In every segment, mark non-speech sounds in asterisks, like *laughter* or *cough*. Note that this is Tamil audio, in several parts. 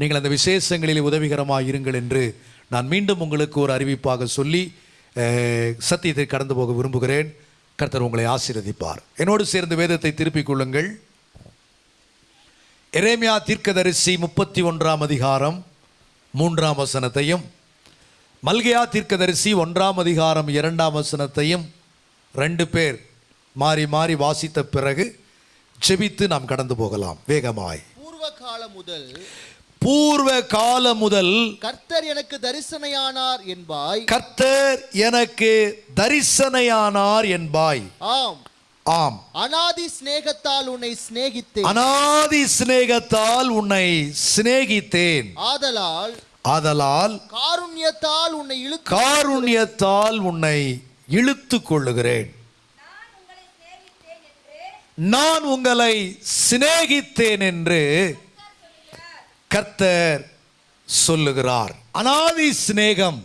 நீங்கள் அந்த விசேஷங்களில் உதவிகரமாக இருங்கள் என்று நான் மீண்டும் உங்களுக்கு ஒரு அறிவிப்பாக சொல்லி சத்தியத்தை கடந்து போக விரும்புகிறேன். கர்த்தர் உங்களை ஆசீர்வதிப்பார். என்னோடு சேர்ந்து வேதத்தை திருப்பிக் கொள்ளுங்கள். எரேமியா தீர்க்கதரிசி முப்பத்தி ஒன்றாம் அதிகாரம் மூன்றாம் வசனத்தையும் மல்கையா தீர்க்கதரிசி ஒன்றாம் அதிகாரம் இரண்டாம் வசனத்தையும் ரெண்டு பேர் மாறி மாறி வாசித்த பிறகு ஜெபித்து நாம் கடந்து போகலாம். வேகமாய். பூர்வ காலம் முதல் பூர்வ காலம் முதல் கர்த்தர் எனக்கு தரிசனையானார் என்பாய். கர்த்தர் எனக்கு தரிசனையானார் என்பாய். ஆம். ஆம். அனாதி சிநேகத்தால் உன்னை சிநேகித்தேன். அனாதி சிநேகத்தால் உன்னை சிநேகித்தேன். ஆதலால் ஆதலால் காருண்யத்தால் உன்னை இழுக்க காருண்யத்தால் உன்னை இழுத்து கொள்ளுகிறேன். நான் உங்களை சிநேகித்தேன் என்று கர்த்தர் சொல்லுகிறார். அனாதி சிநேகம்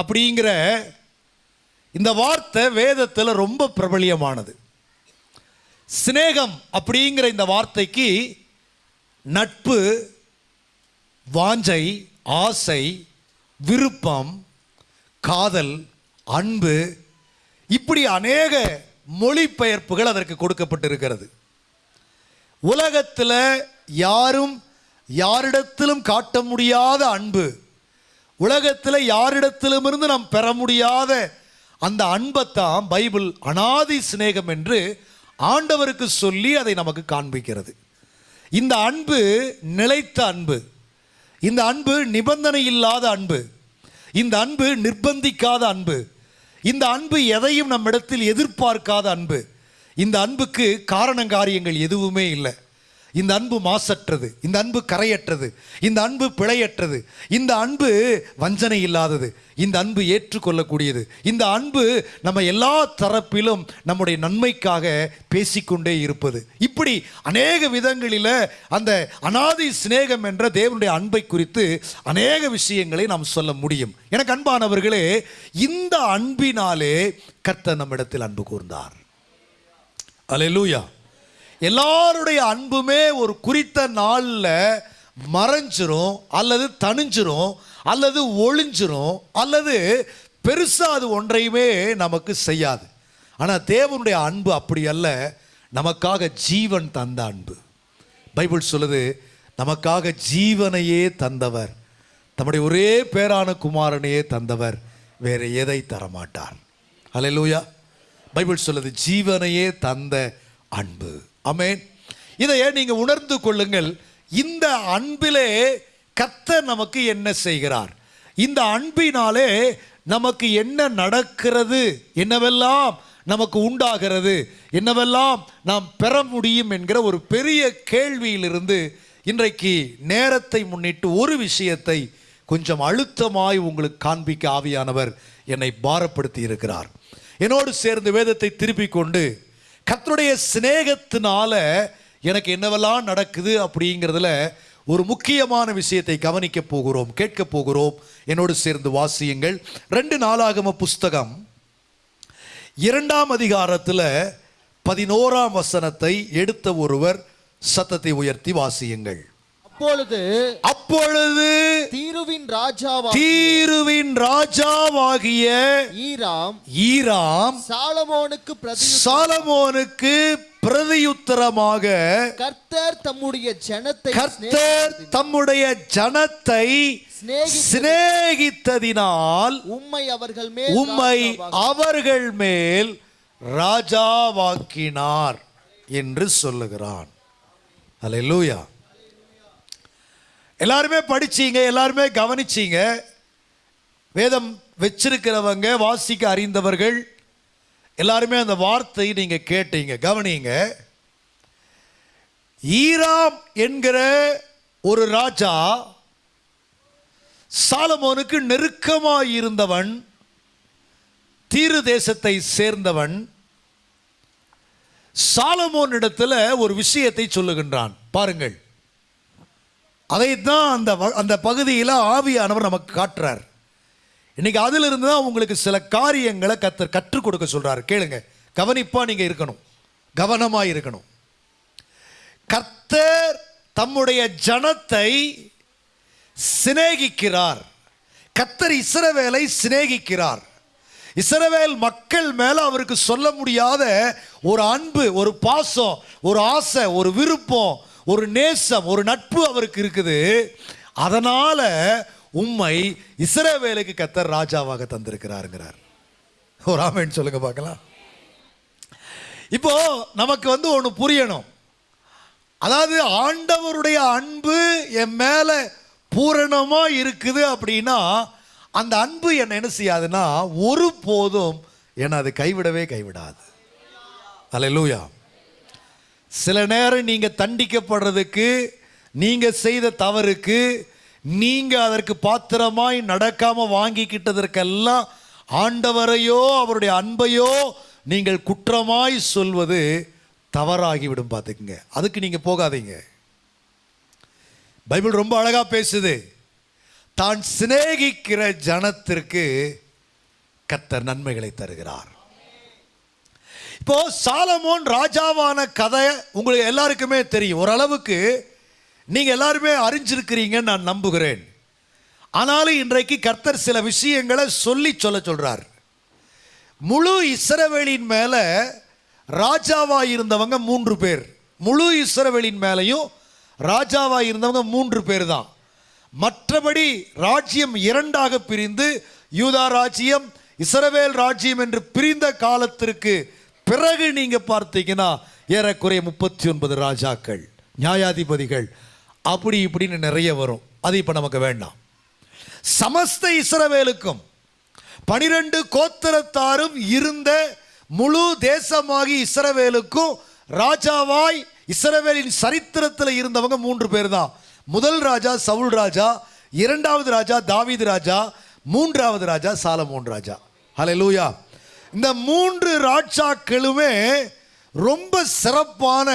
அப்படிங்கிற இந்த வார்த்தை வேதத்தில் ரொம்ப பிரபலியமானது. சிநேகம் அப்படிங்கிற இந்த வார்த்தைக்கு நட்பு வாஞ்சை ஆசை விருப்பம் காதல் அன்பு இப்படி அநேக மொழிபெயர்ப்புகள் அதற்கு கொடுக்கப்பட்டிருக்கிறது. உலகத்தில் யாரும் யாரிடத்திலும் காட்ட முடியாத அன்பு உலகத்தில் யாரிடத்திலுமிருந்து நாம் பெற முடியாத அந்த அன்பைத்தான் பைபிள் அனாதி சிநேகம் என்று ஆண்டவருக்கு சொல்லி அதை நமக்கு காண்பிக்கிறது. இந்த அன்பு நிலைத்த அன்பு இந்த அன்பு நிபந்தனை இல்லாத அன்பு இந்த அன்பு நிர்பந்திக்காத அன்பு இந்த அன்பு எதையும் நம்மிடத்தில் எதிர்பார்க்காத அன்பு இந்த அன்புக்கு காரணங்காரியங்கள் எதுவுமே இல்லை. இந்த அன்பு மாசற்றது இந்த அன்பு கரையற்றது இந்த அன்பு பிழையற்றது இந்த அன்பு வஞ்சனை இல்லாதது இந்த அன்பு ஏற்றுக்கொள்ளக்கூடியது இந்த அன்பு நம்ம எல்லா தரப்பிலும் நம்முடைய நன்மைக்காக பேசிக்கொண்டே இருப்பது. இப்படி அநேக விதங்களில் அந்த அனாதி சிநேகம் என்ற தேவனுடைய அன்பை குறித்து அநேக விஷயங்களை நாம் சொல்ல முடியும். எனக்கு அன்பானவர்களே இந்த அன்பினாலே கர்த்தர் நம்மிடத்தில் அன்பு கூர்ந்தார். அல்லேலூயா. எல்லாருடைய அன்புமே ஒரு குறித்த நாளில் மறைஞ்சிரும் அல்லது தணிஞ்சிரும் அல்லது ஒளிஞ்சிரும் அல்லது பெருசாக அது ஒன்றையுமே நமக்கு செய்யாது. ஆனால் தேவனுடைய அன்பு அப்படி அல்ல. நமக்காக ஜீவன் தந்த அன்பு. பைபிள் சொல்லுது நமக்காக ஜீவனையே தந்தவர் தம்முடைய ஒரே பேரான குமாரனையே தந்தவர் வேறு எதை தரமாட்டார். அலையலூயா பைபிள் சொல்லுது ஜீவனையே தந்த அன்பு. அமேன் இதையே நீங்கள் உணர்ந்து கொள்ளுங்கள். இந்த அன்பிலே கத்த நமக்கு என்ன செய்கிறார்? இந்த அன்பினாலே நமக்கு என்ன நடக்கிறது? என்னவெல்லாம் நமக்கு உண்டாகிறது? என்னவெல்லாம் நாம் பெற முடியும் என்கிற ஒரு பெரிய கேள்வியிலிருந்து இன்றைக்கு நேரத்தை முன்னிட்டு ஒரு விஷயத்தை கொஞ்சம் அழுத்தமாய் உங்களுக்கு காண்பிக்க ஆவியானவர் என்னை பாரப்படுத்தி இருக்கிறார். என்னோடு சேர்ந்து வேதத்தை திருப்பிக் கொண்டு கத்தருடைய சிநேகத்தினால எனக்கு என்னவெல்லாம் நடக்குது அப்படிங்கிறதுல ஒரு முக்கியமான விஷயத்தை கவனிக்க போகிறோம் கேட்க போகிறோம். என்னோடு சேர்ந்து வாசியுங்கள். ரெண்டு நாளாகம புஸ்தகம். இரண்டாம் அதிகாரத்தில் பதினோராம் வசனத்தை எடுத்த ஒருவர் சத்தத்தை உயர்த்தி வாசியுங்கள். அப்பொழுது அப்பொழுது தீருவின் ராஜாவா தீருவின் ராஜாவாகிய ஈராம் ஈராம் சாலமோனுக்கு சாலமோனுக்கு பிரதியுத்தரமாக கர்த்தர் தம்முடைய ஜனத்தை கர்த்தர் தம்முடைய ஜனத்தை சிநேகித்து சிநேகித்ததினால் உம்மை அவர்கள் மேல் உம்மை அவர்கள் மேல் ராஜாவாக்கினார் என்று சொல்லுகிறான். அல்லேலூயா எல்லாருமே படிச்சீங்க எல்லாருமே கவனிச்சீங்க. வேதம் வச்சிருக்கிறவங்க வாசிக்க அறிந்தவர்கள் எல்லாருமே அந்த வார்த்தையை நீங்க கேட்டீங்க கவனிங்க. ஈராம் என்கிற ஒரு ராஜா சாலமோனுக்கு நெருக்கமாக இருந்தவன் தீரு தேசத்தை சேர்ந்தவன் சாலமோனிடத்துல ஒரு விஷயத்தை சொல்லுகின்றான். பாருங்கள். அதைத்தான் அந்த வ- அந்த பகுதியில் ஆவியானவர் நமக்கு காட்டுறார். இன்னைக்கு அதிலிருந்து தான் உங்களுக்கு சில காரியங்களை கத்தர் கற்றுக் கொடுக்க சொல்கிறார் கேளுங்க. கவனிப்பாக நீங்கள் இருக்கணும். கவனமாக இருக்கணும். கர்த்தர் தம்முடைய ஜனத்தை சிநேகிக்கிறார். கத்தர் இஸ்ரவேலை சிநேகிக்கிறார். இஸ்ரவேல் மக்கள் மேலே அவருக்கு சொல்ல முடியாத ஒரு அன்பு ஒரு பாசம் ஒரு ஆசை ஒரு விருப்பம் ஒரு நேசம் ஒரு நட்பு அவருக்கு இருக்குது. அதனால உம்மை இஸ்ரவேலுக்கு கத்தர் ராஜாவாக தந்திருக்கிறாருங்கிறார். ஒரு ஆமேன்னு சொல்லுங்க பார்க்கலாம். இப்போ நமக்கு வந்து ஒன்று புரியணும். அதாவது ஆண்டவருடைய அன்பு என் மேல பூரணமா இருக்குது அப்படின்னா அந்த அன்பு என்னை என்ன செய்யாதுன்னா ஒரு போதும் என்னை அது கைவிடவே கைவிடாது. அல்லேலூயா சில நேரம் நீங்கள் தண்டிக்கப்படுறதுக்கு நீங்கள் செய்த தவறுக்கு நீங்கள் அதற்கு பாத்திரமாய் நடக்காமல் வாங்கிக்கிட்டதற்கெல்லாம் ஆண்டவரையோ அவருடைய அன்பையோ நீங்கள் குற்றமாய் சொல்வது தவறாகிவிடும் பார்த்துக்குங்க. அதுக்கு நீங்கள் போகாதீங்க. பைபிள் ரொம்ப அழகாக பேசுது. தான் சிநேகிக்கிற ஜனத்திற்கு கத்த நன்மைகளை தருகிறார். இப்போ சாலமோன் ராஜாவான கதை உங்களுக்கு எல்லாருக்குமே தெரியும். ஓரளவுக்கு நீங்கள் எல்லாருமே அறிஞ்சிருக்கிறீங்கன்னு நான் நம்புகிறேன். ஆனாலும் இன்றைக்கு கர்த்தர் சில விஷயங்களை சொல்லி சொல்ல சொல்கிறார் முழு இஸ்ரவேலின் மேலே ராஜாவாக இருந்தவங்க மூன்று பேர். முழு இஸ்ரவேலின் மேலையும் ராஜாவாக இருந்தவங்க மூன்று பேர் தான். மற்றபடி ராஜ்யம் இரண்டாக பிரிந்து யூதா ராஜ்யம் இஸ்ரவேல் ராஜ்யம் என்று பிரிந்த காலத்திற்கு பிறகு நீங்கள் பார்த்தீங்கன்னா ஏறக்குறைய முப்பத்தி ஒன்பது ராஜாக்கள் நியாயாதிபதிகள் அப்படி இப்படின்னு நிறைய வரும். அது இப்போ நமக்கு வேண்டாம். சமஸ்த இஸ்ரவேலுக்கும் பனிரெண்டு கோத்திரத்தாரும் இருந்த முழு தேசமாகி இஸ்ரவேலுக்கும் ராஜாவாய் இஸ்ரவேலின் சரித்திரத்தில் இருந்தவங்க மூன்று பேர் தான் முதல் ராஜா சவுல் ராஜா இரண்டாவது ராஜா தாவீது ராஜா மூன்றாவது ராஜா சாலமோன் ராஜா. ஹalleluya. இந்த மூன்று ராஜாக்களுமே ரொம்ப சிறப்பான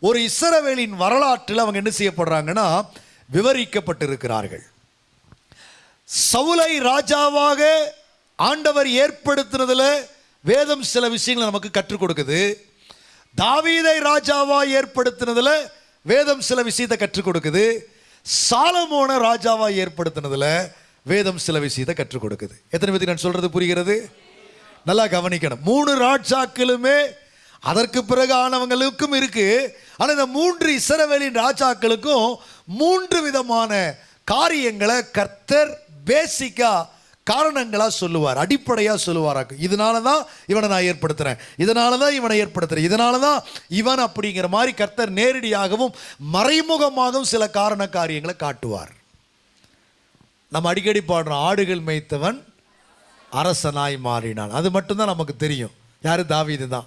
ஒரு இசரவேலின் வரலாற்றில் அவங்க என்ன செய்யப்படுறாங்கன்னா விவரிக்கப்பட்டிருக்கிறார்கள். சவுலை ராஜாவாக ஆண்டவர் ஏற்படுத்தினதில் வேதம் சில விஷயங்களை நமக்கு கற்றுக் கொடுக்குது. தாவீதை ராஜாவாக ஏற்படுத்தினதில் வேதம் சில விஷயத்தை கற்றுக் கொடுக்குது. சாலமோன ராஜாவாக ஏற்படுத்தினதில் வேதம் சில விஷயத்தை கற்றுக் கொடுக்குது. எத்தனை பேருக்கு நான் சொல்கிறது புரிகிறது? நல்லா கவனிக்கணும். மூணு ராஜாக்களுமே அதற்கு பிறகு ஆனவங்களுக்கும் இருக்கு. ஆனால் இந்த மூன்று இசரவேலின் ராஜாக்களுக்கும் மூன்று விதமான காரியங்களை கர்த்தர் பேசிக்கா காரணங்களா சொல்லுவார். அடிப்படையா சொல்லுவாராக்கும் இதனால தான் இவனை நான் ஏற்படுத்துறேன். இதனால தான் இவனை ஏற்படுத்துறேன். இதனால தான் இவன் அப்படிங்கிற மாதிரி கர்த்தர் நேரடியாகவும் மறைமுகமாகவும் சில காரண காரியங்களை காட்டுவார். நம்ம அடிக்கடி பாடுறோம் ஆடுகள் மேய்த்தவன் அரசனாய் மாறினான். அது மட்டும்தான் நமக்கு தெரியும். யார்? தாவீது தான்.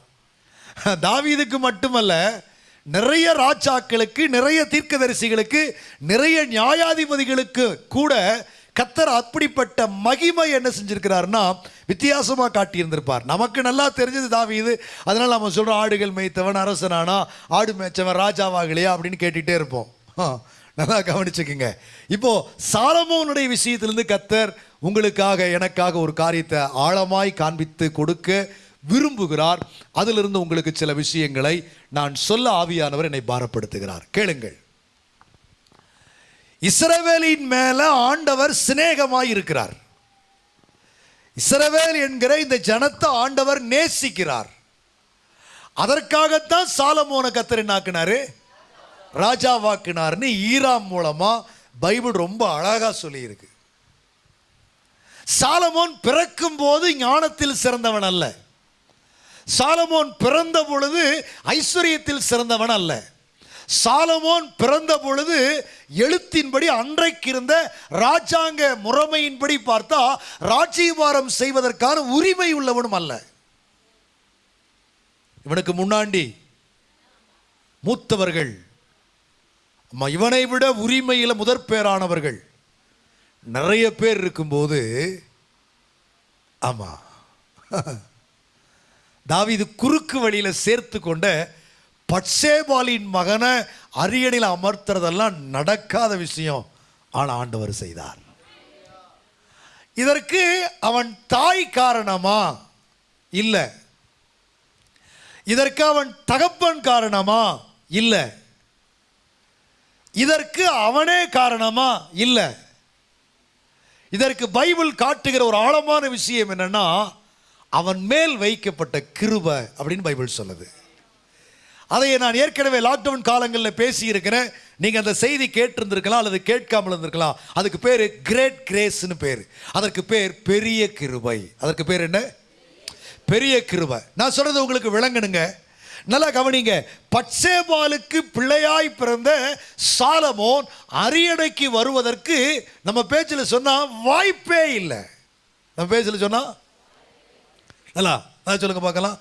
*laughs* தாவீதுக்கு மட்டுமல்ல நிறைய ராஜாக்களுக்கு நிறைய தீர்க்கதரிசிகளுக்கு நிறைய நியாயாதிபதிகளுக்கு கூட கத்தர் அப்படிப்பட்ட மகிமை என்ன செஞ்சிருக்கிறாருன்னா வித்தியாசமாக காட்டியிருந்திருப்பார். நமக்கு நல்லா தெரிஞ்சது தாவீது. அதனால் நம்ம சொல்கிறோம் ஆடுகள் மேய்த்தவன் அரசனானா ஆடு மேய்ச்சவன் ராஜாவாகலையா அப்படின்னு கேட்டுகிட்டே இருப்போம். ஆ, *laughs* நல்லா கவனிச்சுக்குங்க. இப்போது சாலமோனுடைய விஷயத்திலேருந்து கத்தர் உங்களுக்காக எனக்காக ஒரு காரியத்தை ஆழமாய் காண்பித்து கொடுக்க விரும்புகிறார். அதிலிருந்து உங்களுக்கு சில விஷயங்களை நான் சொல்ல ஆவியானவர் என்னை பாரப்படுத்துகிறார். கேளுங்கள். இஸ்ரவேலின் மேல ஆண்டவர் சிநேகமாய் இருக்கிறார். இஸ்ரவேல் என்கிற இந்த ஜனத்தை ஆண்டவர் நேசிக்கிறார். அதற்காகத்தான் சாலமோன கத்தர் என்னாக்குனாரு? ராஜாவாக்குனார்னு ஈராம் மூலமா பைபிள் ரொம்ப அழகா சொல்லியிருக்கு. சாலமோன் பிறக்கும் போது ஞானத்தில் சிறந்தவன் அல்ல. சாலமோன் பிறந்த பொழுது ஐஸ்வர்யத்தில் சிறந்தவன் அல்ல. சாலமோன் பிறந்த பொழுது எழுத்தின்படி அன்றைக்கு இருந்த ராஜாங்க முறைமையின்படி பார்த்தா ராஜ்யபாரம் செய்வதற்கான உரிமை உள்ளவனும் அல்ல. இவனுக்கு முன்னாடி மூத்தவர்கள். இவனை விட உரிமையில் முதற் பேரானவர்கள் நிறைய பேர் இருக்கும்போது ஆமா. தாவீது குறுக்கு வழியில சேர்த்து கொண்ட பட்சேபாலின் மகனை அரியணையில் அமர்த்துறதெல்லாம் நடக்காத விஷயம். ஆனால் ஆண்டவர் செய்தார். இதற்கு அவன் தாய் காரணமா? இல்லை. இதற்கு அவன் தகப்பன் காரணமா? இல்லை. இதற்கு அவனே காரணமா? இல்லை. இதற்கு பைபிள் காட்டுகிற ஒரு ஆழமான விஷயம் என்னன்னா அவன் மேல் வைக்கப்பட்ட கிருப அப்படின்னு பைபிள் சொல்லுது. அதை நான் ஏற்கனவே லாக்டவுன் காலங்களில் பேசியிருக்கிறேன். நீங்கள் அந்த செய்தி கேட்டிருந்திருக்கலாம் அல்லது கேட்காமல் இருந்திருக்கலாம். அதுக்கு பேர் கிரேட் கிரேஸ்னு பேர். அதற்கு பேர் பெரிய கிருபை. அதற்கு பேர் என்ன? பெரிய கிருபை. நான் சொல்கிறது உங்களுக்கு விளங்கணுங்க. நல்லா கவனிங்க. பட்சேபாலுக்கு பிள்ளையாய் பிறந்த சாலமோன் அரியணைக்கு வருவதற்கு நம்ம பேச்சில் சொன்னால் வாய்ப்பே இல்லை. நம்ம பேச்சில் சொன்னா நல்லா நான் சொல்லுங்க பார்க்கலாம்.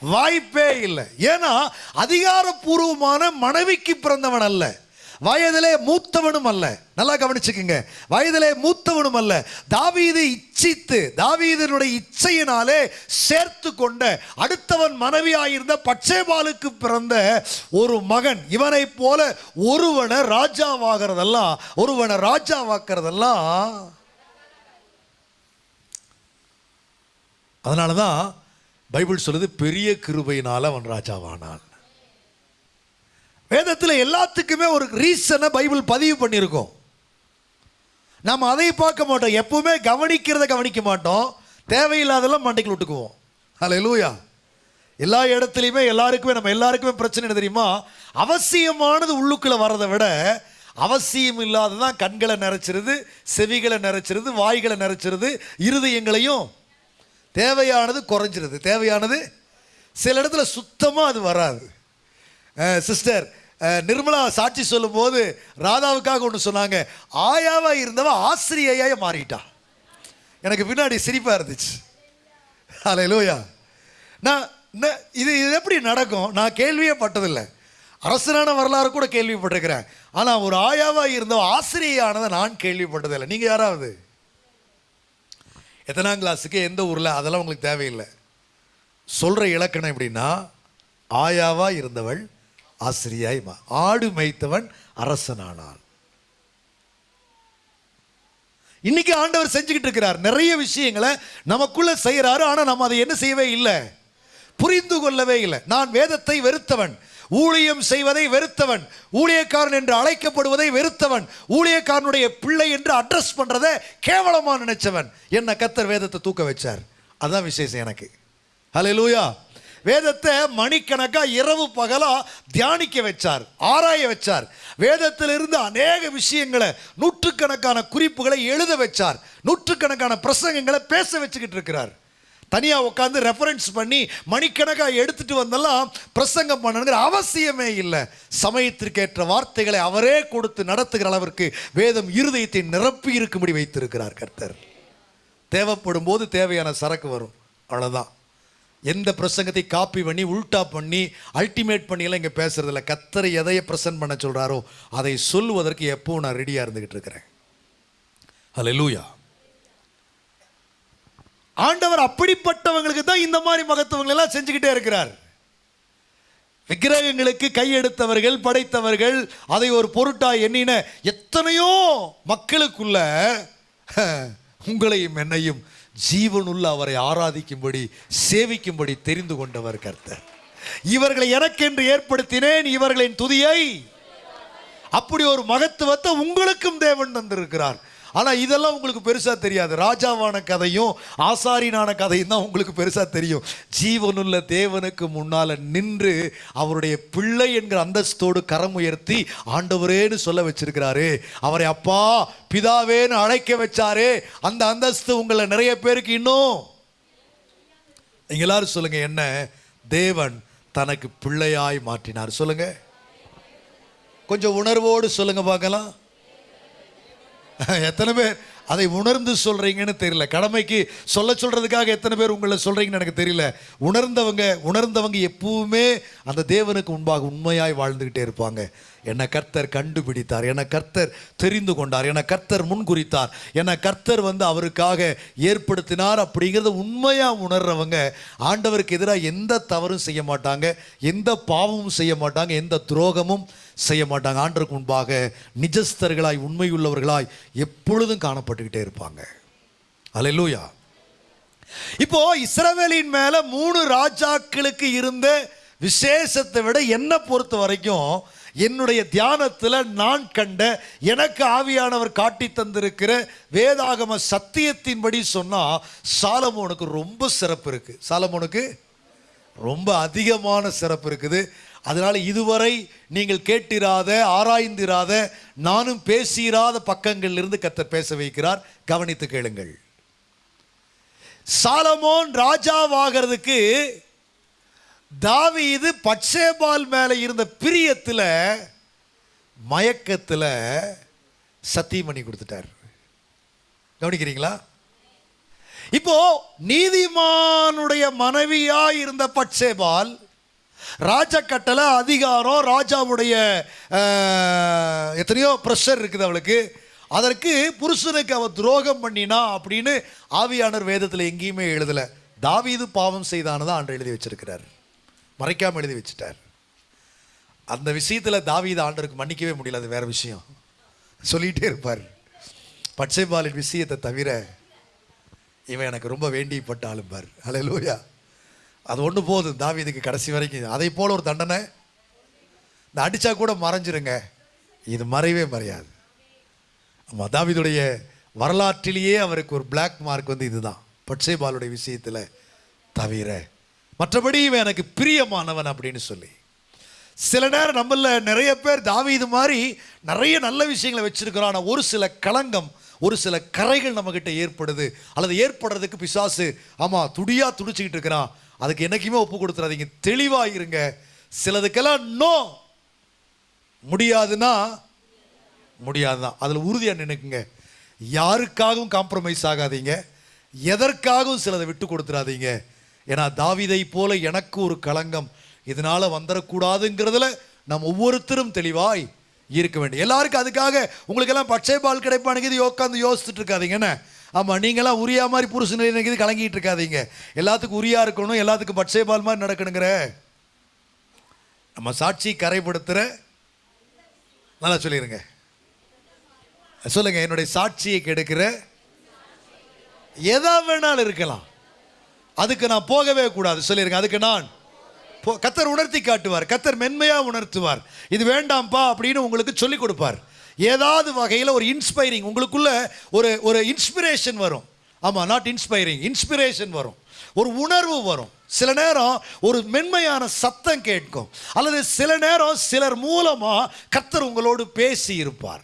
வாய்ப்பே இல்லை. ஏன்னா அதிகாரப்பூர்வமான மனைவிக்கு பிறந்தவன் அல்ல. வயதிலே மூத்தவனும் அல்ல. நல்லா கவனிச்சுக்குங்க. வயதிலே மூத்தவனும் அல்ல. தாவீது இச்சித்து தாவீதனுடைய இச்சையினாலே சேர்த்து கொண்ட அடுத்தவன் மனைவியாயிருந்த பச்சைபாலுக்கு பிறந்த ஒரு மகன். இவனைப் போல ஒருவனை ராஜாவாகிறதெல்லாம் ஒருவனை ராஜாவாக்குறதெல்லாம் அதனால தான் பைபிள் சொல்லுது பெரிய கிருபையினால அவன் ராஜாவானான். வேதத்தில் எல்லாத்துக்குமே ஒரு ரீசனை பைபிள் பதிவு பண்ணியிருக்கோம். நாம் அதை பார்க்க மாட்டோம். எப்பவுமே கவனிக்கிறத கவனிக்க மாட்டோம். தேவையில்லாதெல்லாம் மண்டைக்குள்ள விட்டுக்குவோம். ஹலோ லூயா எல்லா இடத்துலையுமே எல்லாருக்குமே நம்ம எல்லாருக்குமே பிரச்சனை என்ன தெரியுமா? அவசியமானது உள்ளுக்குள்ள வர்றதை விட அவசியம் இல்லாததான் கண்களை நிறைச்சிருது செவிகளை நிறைச்சிருது வாய்களை நிறைச்சிருது இருதயங்களையும் தேவையானது குறைஞ்சிருது. தேவையானது சில இடத்துல சுத்தமாக அது வராது. சிஸ்டர் நிர்மலா சாட்சி சொல்லும்போது ராதாவுக்காக ஒன்று சொன்னாங்க. ஆயாவா இருந்தவ ஆசிரியையாக மாறிட்டா. எனக்கு பின்னாடி சிரிப்பாக இருந்துச்சு. அலை லோயா நான் இது இது எப்படி நடக்கும்? நான் கேள்வியே பட்டதில்லை. அரசனான வரலாறு கூட கேள்விப்பட்டிருக்கிறேன். ஆனால் ஒரு ஆயாவாக இருந்தவ ஆசிரியையானதை நான் கேள்விப்பட்டதில்லை. நீங்கள் யாராவது? எத்தனாம் கிளாஸுக்கு எந்த ஊரில்? அதெல்லாம் உங்களுக்கு தேவையில்லை. சொல்கிற இலக்கணம் எப்படின்னா ஆயாவாக இருந்தவள் ஆசிரியாய் ஆடு மேய்த்தவன் அரசனானான். இன்னைக்கு ஆண்டவர் செஞ்சுக்கிட்டு இருக்கிறார். நிறைய விஷயங்களை நமக்குள்ள செய்கிறாரு. ஆனால் நம்ம அதை என்ன செய்யவே இல்லை. புரிந்து கொள்ளவே இல்லை. நான் வேதத்தை வெறுத்தவன். ஊழியம் செய்வதை வெறுத்தவன். ஊழியக்காரன் என்று அழைக்கப்படுவதை வெறுத்தவன். ஊழியக்காரனுடைய பிள்ளை என்று அட்ரஸ் பண்றதை கேவலமா நினைச்சவன். என்ன கத்தர் வேதத்தை தூக்க வச்சார். அதான் விசேஷம் எனக்கு. ஹலோ லூயா வேதத்தை மணிக்கணக்காக இரவு பகலாக தியானிக்க வச்சார் ஆராய வச்சார். வேதத்திலிருந்து அநேக விஷயங்களை நூற்றுக்கணக்கான குறிப்புகளை எழுத வச்சார். நூற்றுக்கணக்கான பிரசங்கங்களை பேச வச்சுக்கிட்டு இருக்கிறார். தனியாக உட்காந்து ரெஃபரன்ஸ் பண்ணி மணிக்கணக்காக எடுத்துட்டு வந்தெல்லாம் பிரசங்கம் பண்ணணுங்கிற அவசியமே இல்லை. சமயத்திற்கேற்ற வார்த்தைகளை அவரே கொடுத்து நடத்துகிற அளவிற்கு வேதம் இருதயத்தை நிரப்பி இருக்கும்படி வைத்திருக்கிறார் கர்த்தர். தேவைப்படும் போது தேவையான சரக்கு வரும். அவ்வளோதான் எந்த பிரசங்கத்தை காப்பி பண்ணி உல்டா பண்ணி அல்டிமேட் பண்ணியெல்லாம் இங்கே பேசுறதில்ல. கத்தரை எதையை ப்ரெசன்ட் பண்ண சொல்கிறாரோ அதை சொல்லுவதற்கு எப்போவும் நான் ரெடியாக இருந்துகிட்டு இருக்கிறேன். ஹalleluya ஆண்டவர் அப்படிப்பட்டவங்களுக்கு தான் இந்த மாதிரி மகத்துவங்கள் எல்லாம் செஞ்சுக்கிட்டே இருக்கிறார். விக்கிரகங்களுக்கு கையெடுத்தவர்கள் படைத்தவர்கள் அதை ஒரு பொருட்டாக எண்ணின எத்தனையோ மக்களுக்குள்ள *laughs* உங்களையும் என்னையும் ஜீவனுள்ள அவரை ஆராதிக்கும்படி சேவிக்கும்படி தெரிந்து கொண்டவர் கர்த்தர். இவர்களை எனக்கென்று ஏற்படுத்தினேன் இவர்களின் துதியை. அப்படி ஒரு மகத்துவத்தை உங்களுக்கும் தேவன் தந்திருக்கிறார். ஆனால் இதெல்லாம் உங்களுக்கு பெருசாக தெரியாது. ராஜாவான கதையும் ஆசாரியனான கதையும் தான் உங்களுக்கு பெருசாக தெரியும். ஜீவனுள்ள தேவனுக்கு முன்னால் நின்று அவருடைய பிள்ளை என்கிற அந்தஸ்தோடு கரம் உயர்த்தி ஆண்டவரேன்னு சொல்ல வச்சிருக்கிறாரு. அவரை அப்பா பிதாவேன்னு அழைக்க வச்சாரே. அந்த அந்தஸ்து உங்களை நிறைய பேருக்கு இன்னும். நீங்க எல்லாரும் சொல்லுங்க என்ன? தேவன் தனக்கு பிள்ளையாய் மாற்றினார். சொல்லுங்க. கொஞ்சம் உணர்வோடு சொல்லுங்க பார்க்கலாம். *laughs* எத்தனை பேர்? அதை உணர்ந்து சொல்றீங்கன்னு தெரியல. கடமைக்கு சொல்ல சொல்றதுக்காக எத்தனை பேர் உங்களை சொல்றீங்கன்னு எனக்கு தெரியல. உணர்ந்தவங்க உணர்ந்தவங்க எப்பவுமே அந்த தேவனுக்கு முன்பாக உண்மையாய் வாழ்ந்துகிட்டே இருப்பாங்க. என்னை கர்த்தர் கண்டுபிடித்தார். என்னை கர்த்தர் தெரிந்து கொண்டார். என்னை கர்த்தர் முன்குறித்தார். என்னை கர்த்தர் வந்து அவருக்காக ஏற்படுத்தினார் அப்படிங்கிறத உண்மையாக உணர்றவங்க ஆண்டவருக்கு எதிராக எந்த தவறும் செய்ய மாட்டாங்க எந்த பாவமும் செய்ய மாட்டாங்க எந்த துரோகமும் செய்ய மாட்டாங்க ஆண்டருக்கு முன்பாக நிஜஸ்தர்களாய் உண்மையுள்ளவர்களாய் எப்பொழுதும் காணப்பட்டுக்கிட்டே இருப்பாங்க. அலையலூயா இப்போ இஸ்ரவேலின் மேல மூணு ராஜாக்களுக்கு இருந்த விசேஷத்தை விட என்ன பொறுத்த வரைக்கும் என்னுடைய தியானத்தில் நான் கண்ட எனக்கு ஆவியானவர் காட்டி தந்திருக்கிற வேதாகம சத்தியத்தின்படி சொன்னால் சாலமோனுக்கு ரொம்ப சிறப்பு இருக்குது சாலமோனுக்கு ரொம்ப அதிகமான சிறப்பு இருக்குது. அதனால் இதுவரை நீங்கள் கேட்டிராத ஆராய்ந்திராத நானும் பேசிராத பக்கங்களிலிருந்து கத்தர் பேச வைக்கிறார். கவனித்து கேளுங்கள். சாலமோன் ராஜாவாகிறதுக்கு தாவீது பட்சேபால் மேலே இருந்த பிரியத்தில் மயக்கத்தில் சத்தியம் பண்ணி கொடுத்துட்டார். கவனிக்கிறீங்களா? இப்போ நீதிமானுடைய மனைவியா இருந்த பட்சேபால் ராஜக்கட்டளை அதிகாரம் ராஜாவுடைய எத்தனையோ ப்ரெஷர் இருக்குது அவளுக்கு. அதற்கு புருஷனுக்கு அவள் துரோகம் பண்ணினா அப்படின்னு ஆவியானர் வேதத்தில் எங்கேயுமே எழுதலை. தாவீது பாவம் செய்தானதான் ஆண்டு எழுதி வச்சிருக்கிறார். மறைக்காமல் எழுதி வச்சுட்டார். அந்த விஷயத்தில் தாவீது ஆண்டருக்கு மன்னிக்கவே முடியல அது வேறு விஷயம். சொல்லிகிட்டே இருப்பார். பட்சைபாலின் விஷயத்தை தவிர இவன் எனக்கு ரொம்ப வேண்டியப்பட்ட ஆளும்பார் அலையலூயா அது ஒன்று போதும் தாவீதுக்கு கடைசி வரைக்கும். அதை போல் ஒரு தண்டனை. இந்த அடித்தா கூட மறைஞ்சிருங்க. இது மறையவே மறையாது. ஆமாம் தாவிதுடைய வரலாற்றிலேயே அவருக்கு ஒரு பிளாக் மார்க் வந்து இதுதான். பட்சேபாலுடைய விஷயத்தில் தவிர. மற்றபடி இவன் எனக்கு பிரியமானவன் அப்படின்னு சொல்லி. சில நேரம் நம்மள நிறைய பேர் தாவி இது மாதிரி நிறைய நல்ல விஷயங்களை வச்சிருக்கிறோம். ஆனால் ஒரு சில களங்கம் ஒரு சில கரைகள் நம்மக்கிட்ட ஏற்படுது. அல்லது ஏற்படுறதுக்கு பிசாசு ஆமாம் துடியாக துடிச்சிக்கிட்டு இருக்கிறான். அதுக்கு என்னைக்குமே ஒப்பு கொடுத்துறாதீங்க. தெளிவாக இருங்க சிலதுக்கெல்லாம் நோ முடியாதுன்னா முடியாதுதான். அதில் உறுதியாக நினைக்குங்க யாருக்காகவும் காம்ப்ரமைஸ் ஆகாதீங்க. எதற்காகவும் சிலதை விட்டு கொடுத்துறாதீங்க. ஏன்னா தாவிதை போல எனக்கு ஒரு களங்கம். இதனால் வந்துடக்கூடாதுங்கிறதுல நம் ஒவ்வொருத்தரும் தெளிவாய் இருக்க வேண்டும். எல்லாருக்கும் அதுக்காக உங்களுக்கெல்லாம் பச்சை பால் கிடைப்பானுங்க. இது உட்காந்து யோசிச்சுட்டு இருக்காதீங்க. என்ன? ஆமாம் நீங்களாம் உரியா மாதிரி புருஷன் நினைக்கிறது கலங்கிட்டு இருக்காதீங்க. எல்லாத்துக்கும் உரியா இருக்கணும் எல்லாத்துக்கும் பச்சை பால் மாதிரி நடக்கணுங்கிற. நம்ம சாட்சி கரைப்படுத்துகிற நல்லா சொல்லிடுங்க சொல்லுங்க என்னுடைய சாட்சியை கெடுக்கிற. எதா வேணாலும் இருக்கலாம். அதுக்கு நான் போகவே கூடாது. சொல்லிருங்க அதுக்கு நான் போ- கத்தர் உணர்த்தி காட்டுவார். கத்தர் மென்மையாக உணர்த்துவார். இது வேண்டாம்ப்பா அப்படின்னு உங்களுக்கு சொல்லிக் கொடுப்பார். ஏதாவது வகையில் ஒரு இன்ஸ்பைரிங் உங்களுக்குள்ள ஒரு ஒரு இன்ஸ்பிரேஷன் வரும். ஆமாம் நாட் இன்ஸ்பைரிங் இன்ஸ்பிரேஷன் வரும். ஒரு உணர்வு வரும். சில நேரம் ஒரு மென்மையான சத்தம் கேட்கும். அல்லது சில நேரம் சிலர் மூலமாக கத்தர் உங்களோடு பேசி இருப்பார்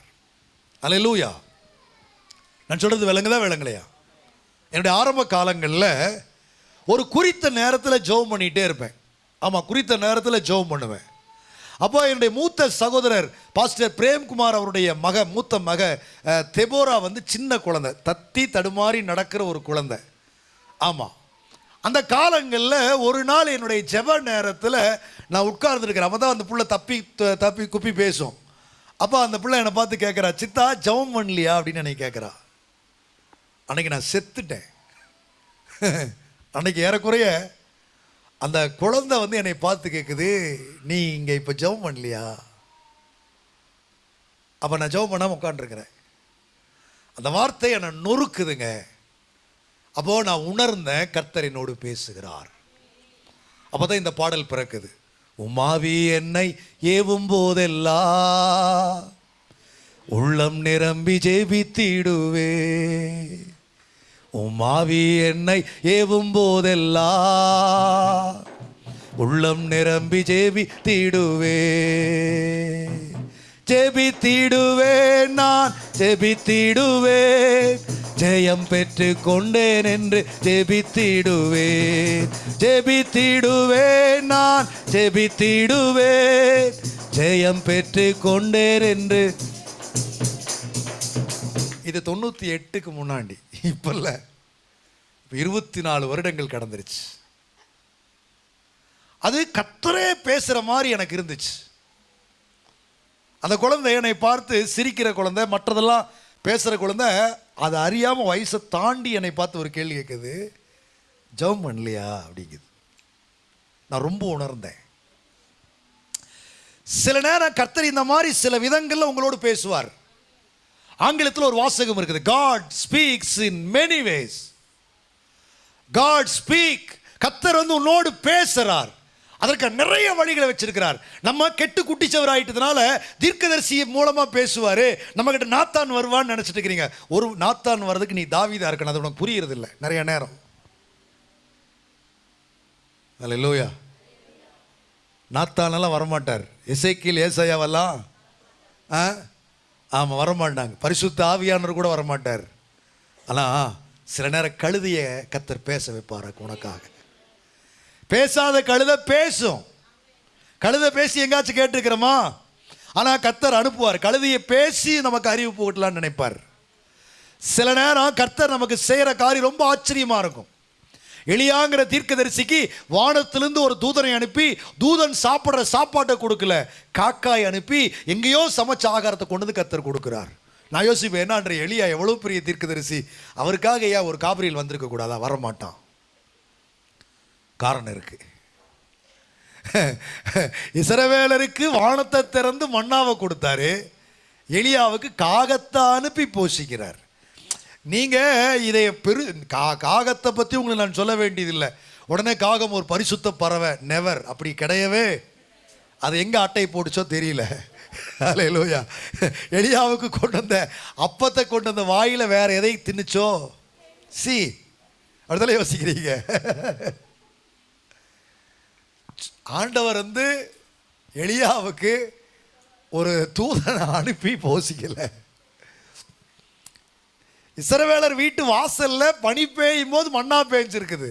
அல்லேலூயா நான் சொல்றது விளங்குதா விளங்கலையா? என்னுடைய ஆரம்ப காலங்களில் ஒரு குறித்த நேரத்தில் ஜெபம் பண்ணிகிட்டே இருப்பேன். ஆமாம் குறித்த நேரத்தில் ஜெபம் பண்ணுவேன். அப்போ என்னுடைய மூத்த சகோதரர் பாஸ்டர் பிரேம்குமார் அவருடைய மக மூத்த மக தெபோரா வந்து சின்ன குழந்தை. தத்தி தடுமாறி நடக்கிற ஒரு குழந்தை. ஆமாம் அந்த காலங்களில் ஒரு நாள் என்னுடைய ஜெப நேரத்தில் நான் உட்கார்ந்துருக்கிறேன். அவன் தான் அந்த புள்ள தப்பி த- தப்பி குப்பி பேசும். அப்போ அந்த பிள்ளை என்னை பார்த்து கேட்குறா சித்தா ஜெபம் பண்ணலையா? அப்படின்னு என்னை கேட்குறா. அன்னைக்கு நான் செத்துட்டேன். அன்னைக்கு ஏறக்குறைய அந்த குழந்தை வந்து என்னை பார்த்து கேட்குது நீ இங்கே இப்போ ஜெபம் பண்ணலையா? அப்போ நான் ஜெபம் பண்ணாமல் உட்காண்டிருக்கிறேன் அந்த வார்த்தை என்னை நொறுக்குதுங்க. அப்போ நான் உணர்ந்தேன் கர்த்தர் என்னோடு பேசுகிறார். அப்பதான் இந்த பாடல் பிறக்குது. உமாவி என்னை ஏவும் போதெல்லாம் உள்ளம் நிரம்பி ஜெபித்திடுவே. உமாவி என்னை ஏவும் போதெல்லா உள்ளம் நிரம்பி ஜேபி தீடுவே. ஜெபி ஜெபித்திடுவே நான் ஜெபி ஜெபித்திடுவே ஜெயம் பெற்று கொண்டேன் என்று ஜெபி தீடுவேன் ஜெபி ஜெபித்திடுவே நான் ஜெபி ஜெபித்திடுவே ஜெயம் பெற்று கொண்டேன் என்று இது தொண்ணூற்றி எட்டுக்கு முன்னாடி. இப்போ இல்லை இப்போ இருபத்தி நாலு வருடங்கள் கடந்துருச்சு. அது கத்தரே பேசுகிற மாதிரி எனக்கு இருந்துச்சு. அந்த குழந்தை என்னை பார்த்து சிரிக்கிற குழந்தை மற்றதெல்லாம் பேசுகிற குழந்தை அதை அறியாமல் வயசை தாண்டி என்னை பார்த்து ஒரு கேள்வி கேட்குது ஜெபம் பண்ணலையா? அப்படிங்குது. நான் ரொம்ப உணர்ந்தேன். சில நேரம் கர்த்தர் இந்த மாதிரி சில விதங்களில் உங்களோடு பேசுவார். ஆங்கிலத்தில் ஒரு வாசகம் இருக்குது. God speaks in many ways God speak கத்தர் வந்து உன்னோடு பேசுறார். அதற்கு நிறைய வழிகளை வச்சிருக்கிறார். நம்ம கெட்டு குட்டிச்சவர் ஆயிட்டதுனால தீர்க்கதரிசி மூலமா பேசுவாரு. நம்ம கிட்ட நாத்தான் வருவான்னு நினைச்சிட்டு இருக்கிறீங்க. ஒரு நாத்தான் வர்றதுக்கு நீ தாவிதாக இருக்கணும். அது உனக்கு புரியறது இல்லை நிறைய நேரம். அல்லேலூயா நாத்தானெல்லாம் வரமாட்டார். இசைக்கில் ஏசையாவெல்லாம் ஆ? ஆமாம் வரமாட்டாங்க. பரிசுத்த ஆவியானவர் கூட வரமாட்டார். ஆனால் சில நேரம் கழுதைய கத்தர் பேச வைப்பார் உனக்காக. பேசாத கழுத பேசும். கழுதை பேசி எங்காச்சும் கேட்டுருக்கிறோமா? ஆனால் கத்தர் அனுப்புவார். கழுதையை பேசி நமக்கு அறிவிப்பு விட்டலான்னு நினைப்பார். சில நேரம் கர்த்தர் நமக்கு செய்கிற காரியம் ரொம்ப ஆச்சரியமாக இருக்கும். எளியாங்கிற தீர்க்கதரிசிக்கு வானத்திலிருந்து ஒரு தூதனை அனுப்பி தூதன் சாப்பிட்ற சாப்பாட்டை கொடுக்கல. காக்காய் அனுப்பி எங்கேயோ சமைச்ச ஆகாரத்தை கொண்டு வந்து கத்தர் கொடுக்குறார். நான் யோசிப்பேன் என்னன்ற எளியா எவ்வளோ பெரிய தீர்க்கதரிசி? அவருக்காக ஏன் ஒரு காபிரியில் வந்திருக்க கூடாதா? வரமாட்டான். காரணம் இருக்கு. இசரவேலருக்கு வானத்தை திறந்து மண்ணாவை கொடுத்தாரு. எலியாவுக்கு காகத்தை அனுப்பி போஷிக்கிறார். நீங்கள் இதை பெரு கா காகத்தை பற்றி உங்களை நான் சொல்ல வேண்டியதில்லை. உடனே காகம் ஒரு பரிசுத்த பறவை நெவர் அப்படி கிடையவே. அது எங்கே அட்டை போட்டுச்சோ தெரியல. அலையலூயா எளியாவுக்கு கொண்டு வந்த அப்பத்தை கொண்டு வந்த வாயில் வேற எதை தின்னுச்சோ? சி அப்படிதானே யோசிக்கிறீங்க. ஆண்டவர் வந்து எளியாவுக்கு ஒரு தூதனை அனுப்பி போசிக்கலை. இசரவேலர் வீட்டு வாசல்ல பனி பெய்யும் போது மண்ணா பேஞ்சிருக்குது.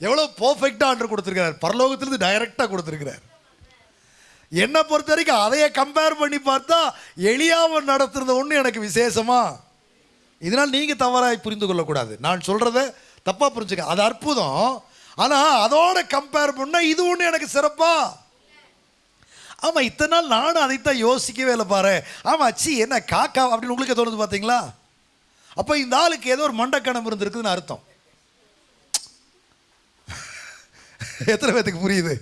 எவ்வளவு பர்ஃபெக்டா ஆண்டர் கொடுத்துருக்கிறார். பரலோகத்திலிருந்து டைரக்டா கொடுத்துருக்கிறார். என்னை பொறுத்த வரைக்கும் அதையே கம்பேர் பண்ணி பார்த்தா எளியாமல் நடத்துறது ஒன்று எனக்கு விசேஷமா? இதனால் நீங்கள் தவறாக புரிந்து கொள்ளக்கூடாது. நான் சொல்கிறத தப்பாக புரிஞ்சுக்க. அது அற்புதம். ஆனால் அதோட கம்பேர் பண்ணால் இது ஒன்று எனக்கு சிறப்பா? ஆமாம் இத்தனை நாள் நானும் அதைத்தான் யோசிக்கவே இல்லை பாரு ஆமாம் அச்சி என்ன காக்கா அப்படின்னு உங்களுக்கு தோணுது பார்த்தீங்களா? அப்போ இந்த ஆளுக்கு ஏதோ ஒரு மண்டக்கணம் இருந்திருக்குதுன்னு அர்த்தம். எத்தனை பேத்துக்கு புரியுது?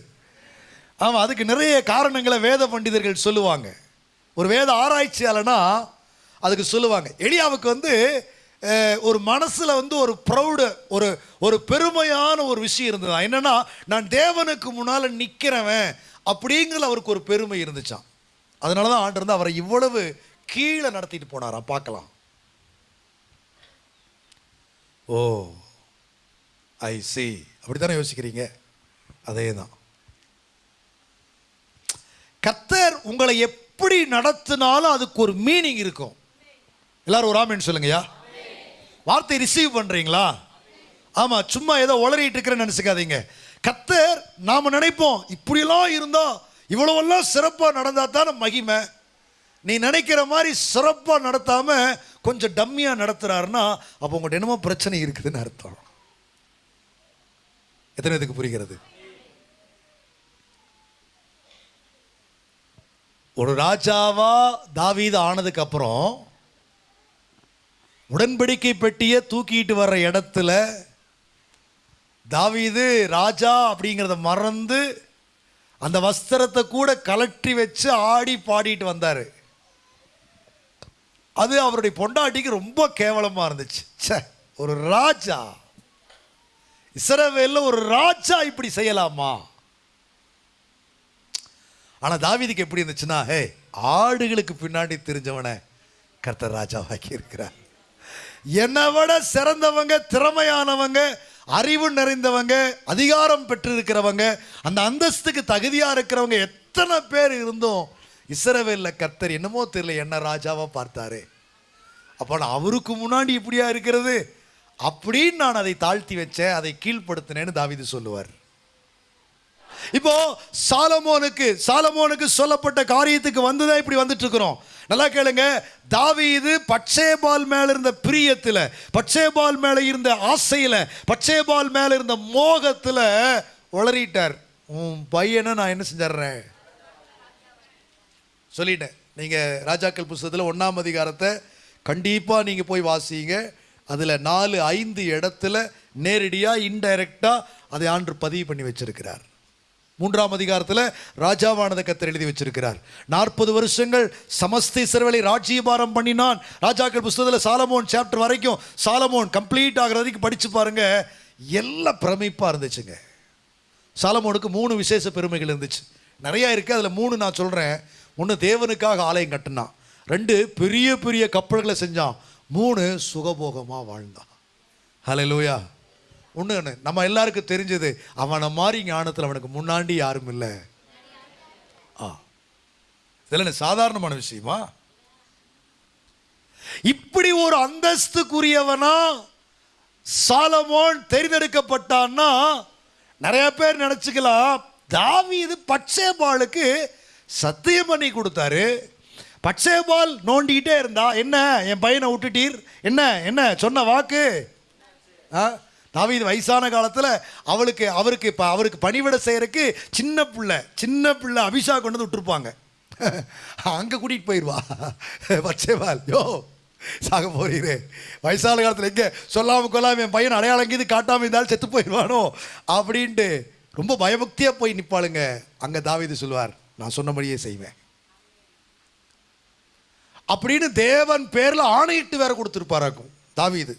ஆமாம் அதுக்கு நிறைய காரணங்களை வேத பண்டிதர்கள் சொல்லுவாங்க. ஒரு வேத ஆராய்ச்சியாளனா அதுக்கு சொல்லுவாங்க. எளியாவுக்கு வந்து ஒரு மனசில் வந்து ஒரு ப்ரௌடு ஒரு ஒரு பெருமையான ஒரு விஷயம் இருந்தது என்னென்னா நான் தேவனுக்கு முன்னால் நிற்கிறவன் அப்படிங்கிற அவருக்கு ஒரு பெருமை இருந்துச்சான் அதனால தான் ஆண்டு இருந்து அவரை இவ்வளவு கீழே நடத்திட்டு போனாராம். பார்க்கலாம். ஓ ஐ சி அப்படித்தானே யோசிக்கிறீங்க? அதே தான் கத்தர் உங்களை எப்படி நடத்தினாலும் அதுக்கு ஒரு மீனிங் இருக்கும். எல்லாரும் ஒரு ஆமின்னு சொல்லுங்கய்யா. வார்த்தை ரிசீவ் பண்றீங்களா? ஆமா சும்மா ஏதோ உளறிட்டு இருக்கிறேன்னு நினைச்சுக்காதீங்க. கத்தர் நாம நினைப்போம் இப்படியெல்லாம் இருந்தோம் இவ்வளவெல்லாம் சிறப்பாக நடந்தால் தானே மகிமை. நீ நினைக்கிற மாதிரி சிறப்பாக நடத்தாம கொஞ்சம் டம்மியாக நடத்துறாருன்னா அப்போ உங்கள்கிட்ட என்னமோ பிரச்சனை இருக்குதுன்னு அர்த்தம். எத்தனை இதுக்கு புரிகிறது? ஒரு ராஜாவா தாவீது ஆனதுக்கு அப்புறம் உடன்படிக்கை பெட்டியை தூக்கிட்டு வர்ற இடத்துல தாவீது ராஜா அப்படிங்கிறத மறந்து அந்த வஸ்திரத்தை கூட கலற்றி வச்சு ஆடி பாடிட்டு வந்தார். அது அவருடைய பொண்டாட்டிக்கு ரொம்ப கேவலமாக இருந்துச்சு. ச்சே ஒரு ராஜா. இசரவேல ஒரு ராஜா இப்படி செய்யலாமா? ஆனால் தாவிதிக்கு எப்படி இருந்துச்சுன்னா ஹே ஆடுகளுக்கு பின்னாடி தெரிஞ்சவனை கர்த்தர் ராஜாவாக்கி இருக்கிறார். என்னை விட சிறந்தவங்க திறமையானவங்க அறிவு நிறைந்தவங்க அதிகாரம் பெற்றிருக்கிறவங்க அந்த அந்தஸ்துக்கு தகுதியாக இருக்கிறவங்க எத்தனை பேர் இருந்தும் இஸ்ரவேல்ல கத்தர் என்னமோ தெரியல என்ன ராஜாவா பார்த்தாரு. அப்போ நான் அவருக்கு முன்னாடி இப்படியா இருக்கிறது? அப்படின்னு நான் அதை தாழ்த்தி வச்சேன் அதை கீழ்ப்படுத்தினேன்னு தாவீது சொல்லுவார். இப்போ சாலமோனுக்கு சாலமோனுக்கு சொல்லப்பட்ட காரியத்துக்கு வந்துதான் இப்படி வந்துட்டு இருக்கிறோம் நல்லா கேளுங்க தாவீது பச்சேபால் மேல இருந்த பிரியத்துல பச்சேபால் மேல இருந்த ஆசையில பச்சேபால் மேல இருந்த மோகத்துல உளறிட்டார். உன் பையனை நான் என்ன செஞ்சிடுறேன்? சொல்லிட்டேன். நீங்கள் ராஜாக்கள் புஸ்தகத்தில் ஒன்றாம் அதிகாரத்தை கண்டிப்பாக நீங்கள் போய் வாசிங்க. அதில் நாலு ஐந்து இடத்துல நேரடியாக இன்டைரக்டாக அதை ஆண்டு பதிவு பண்ணி வச்சிருக்கிறார். மூன்றாம் அதிகாரத்தில் ராஜாவானது கத்தர் எழுதி வச்சிருக்கிறார். நாற்பது வருஷங்கள் சமஸ்தி சிறுவலை ராஜ்யபாரம் பண்ணினான். ராஜாக்கள் புஸ்தகத்தில் சாலமோன் சாப்டர் வரைக்கும் சாலமோன் கம்ப்ளீட் ஆகிற வரைக்கும் படித்து பாருங்க. எல்லாம் பிரமிப்பாக இருந்துச்சுங்க. சாலமோனுக்கு மூணு விசேஷ பெருமைகள் இருந்துச்சு. நிறையா இருக்குது அதில் மூணு நான் சொல்கிறேன் ஒன்று தேவனுக்காக ஆலயம் கட்டினான். ரெண்டு பெரிய பெரிய கப்பல்களை செஞ்சான். மூணு சுகபோகமாக வாழ்ந்தான். ஹலோ லூயா ஒன்று ஒன்று நம்ம எல்லாருக்கும் தெரிஞ்சது அவனை மாதிரி ஞானத்தில் அவனுக்கு முன்னாடி யாரும் இல்லை. ஆ. இதெல்லாம் சாதாரணமான விஷயமா? இப்படி ஒரு அந்தஸ்துக்குரியவனா சாலமோன் தேர்ந்தெடுக்கப்பட்டான்னா நிறைய பேர் நினச்சிக்கலாம் தாவீது பட்சேபாலுக்கு சத்தியம் பண்ணி கொடுத்தாரு. பட்சேபால் நோண்டிக்கிட்டே இருந்தா என்ன என் பையனை விட்டுட்டீர்? என்ன என்ன சொன்ன வாக்கு? ஆ தாவீது வயசான காலத்தில் அவளுக்கு அவருக்கு இப்போ அவருக்கு பணிவிட செய்கிறக்கு சின்ன பிள்ளை சின்ன பிள்ளை அபிஷா கொண்டு வந்து விட்டுருப்பாங்க. அங்கே கூட்டிகிட்டு போயிடுவா பட்சேபால் யோ சாக போகிறே வயசான காலத்தில் எங்கே? சொல்லாமல் கொள்ளாம என் பையன் அடையாளம் கீது காட்டாமல் இருந்தாலும் செத்து போயிடுவானோ அப்படின்ட்டு ரொம்ப பயபக்தியாக போய் நிற்பாளுங்க அங்கே தாவீது சொல்லுவார் நான் சொன்னபடியே செய்வேன். அப்படின்னு தேவன் பேரில் ஆணையிட்டு வேற கொடுத்துருப்பாராக்கும். தாவிது.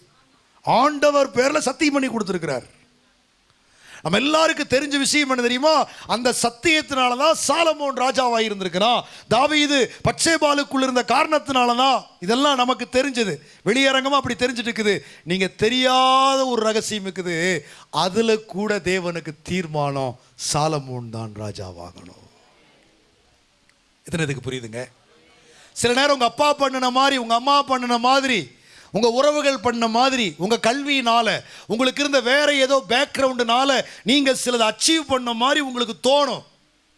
ஆண்டவர் பேரில் சத்தியம் பண்ணி கொடுத்துருக்கிறார். நம்ம எல்லாருக்கும் தெரிஞ்ச விஷயம் என்ன தெரியுமா? அந்த சத்தியத்தினால தான் சாலமோன் ராஜாவாக இருந்திருக்கிறான். தாவீது பச்சைபாலுக்குள்ள இருந்த காரணத்தினால தான் இதெல்லாம் நமக்கு தெரிஞ்சது. வெளியரங்கமாக அப்படி தெரிஞ்சுட்டு இருக்குது. நீங்கள் தெரியாத ஒரு ரகசியம் இருக்குது. அதில் கூட தேவனுக்கு தீர்மானம் சாலமோன் தான் ராஜாவாகணும். எத்தனை இதுக்கு புரியுதுங்க. சில நேரம் உங்கள் அப்பா பண்ணின மாதிரி உங்கள் அம்மா பண்ணின மாதிரி உங்கள் உறவுகள் பண்ண மாதிரி உங்கள் கல்வியினால் உங்களுக்கு இருந்த வேற ஏதோ பேக்ரவுண்டுனால நீங்கள் சிலதை அச்சீவ் பண்ண மாதிரி உங்களுக்கு தோணும்.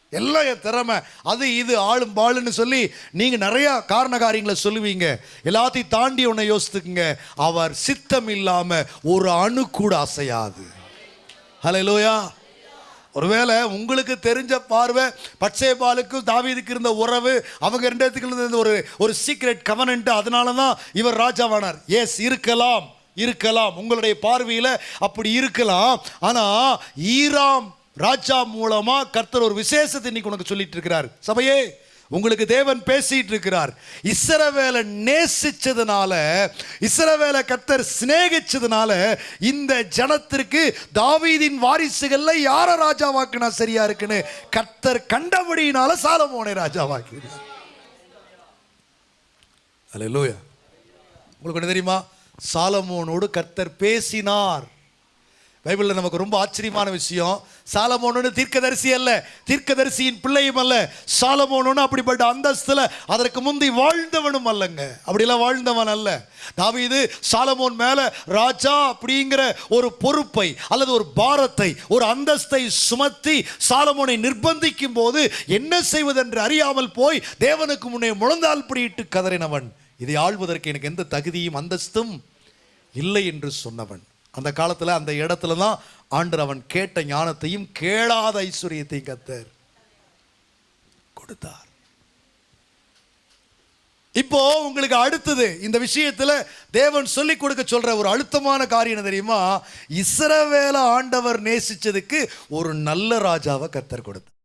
எல்லாம் என் திறமை. அது இது ஆளும் பாளுன்னு சொல்லி நீங்கள் நிறையா காரண காரியங்களை சொல்லுவீங்க. எல்லாத்தையும் தாண்டி ஒன்று யோசித்துக்குங்க. அவர் சித்தம் இல்லாமல் ஒரு அணு கூட அசையாது. ஹலோ லோயா ஒருவேளை உங்களுக்கு தெரிஞ்ச பார்வை பட்சேபாலுக்கும் தாவீதுக்கு இருந்த உறவு அவங்க ரெண்டு இருந்த ஒரு ஒரு சீக்ரெட் கவனன்ட் அதனால தான் இவர் ராஜாவானார். எஸ் இருக்கலாம் இருக்கலாம். உங்களுடைய பார்வையில் அப்படி இருக்கலாம். ஆனால் ஈராம் ராஜா மூலமாக கர்த்தர் ஒரு விசேஷத்தை இன்னைக்கு உனக்கு சொல்லிட்டு இருக்கிறார். சபையே உங்களுக்கு தேவன் பேசிட்டு இருக்கிறார் இசரவேலை நேசிச்சதுனால இசரவேலை கத்தர் சிநேகிச்சதுனால இந்த ஜனத்திற்கு தாவீதின் வாரிசுகள்ல யார ராஜாவாக்குனா சரியா இருக்குன்னு கர்த்தர் கண்டபடியினால சாலமோனை ராஜாவாக்கினார். அல்லேலூயா உங்களுக்கு என்ன தெரியுமா? சாலமோனோடு கர்த்தர் பேசினார். பைபிளில் நமக்கு ரொம்ப ஆச்சரியமான விஷயம். சாலமோனு தீர்க்கதரிசி அல்ல. தீர்க்கதரிசியின் பிள்ளையும் அல்ல. சாலமோனு அப்படிப்பட்ட அந்தஸ்தில் அதற்கு முந்தி வாழ்ந்தவனும் அல்லங்க. அப்படிலாம் வாழ்ந்தவன் அல்ல. தாவீது சாலமோன் மேலே ராஜா அப்படிங்கிற ஒரு பொறுப்பை அல்லது ஒரு பாரத்தை ஒரு அந்தஸ்தை சுமத்தி சாலமோனை நிர்பந்திக்கும் போது என்ன செய்வதென்று அறியாமல் போய் தேவனுக்கு முன்னே முழந்தால் பிடியிட்டு கதறினவன். இதை ஆள்வதற்கு எனக்கு எந்த தகுதியும் அந்தஸ்தும் இல்லை என்று சொன்னவன். அந்த காலத்தில் அந்த இடத்துல தான் ஆண்டர் அவன் கேட்ட ஞானத்தையும் கேளாத ஐஸ்வர்யத்தையும் கத்தர் கொடுத்தார். இப்போ உங்களுக்கு அடுத்தது இந்த விஷயத்துல தேவன் சொல்லி கொடுக்க சொல்ற ஒரு அழுத்தமான காரியம் தெரியுமா? இஸ்ரவேல ஆண்டவர் நேசிச்சதுக்கு ஒரு நல்ல ராஜாவை கத்தர் கொடுத்தார்.